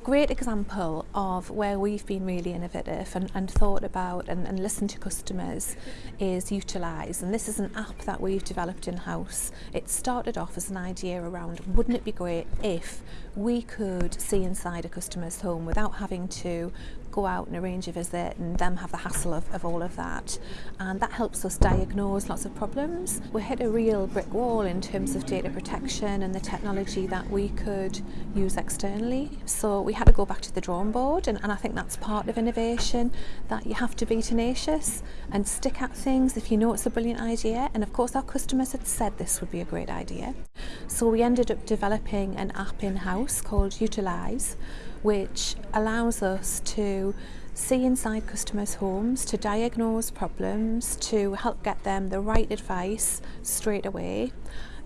A great example of where we've been really innovative and, and thought about and, and listened to customers is Utilize. And this is an app that we've developed in-house. It started off as an idea around wouldn't it be great if we could see inside a customer's home without having to go out and arrange a visit and them have the hassle of, of all of that. And that helps us diagnose lots of problems. We hit a real brick wall in terms of data protection and the technology that we could use externally. So we had to go back to the drawing board and, and I think that's part of innovation that you have to be tenacious and stick at things if you know it's a brilliant idea. And of course our customers had said this would be a great idea. So we ended up developing an app in-house called Utilize which allows us to see inside customers' homes, to diagnose problems, to help get them the right advice straight away,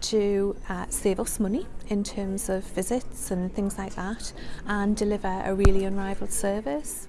to uh, save us money in terms of visits and things like that, and deliver a really unrivaled service.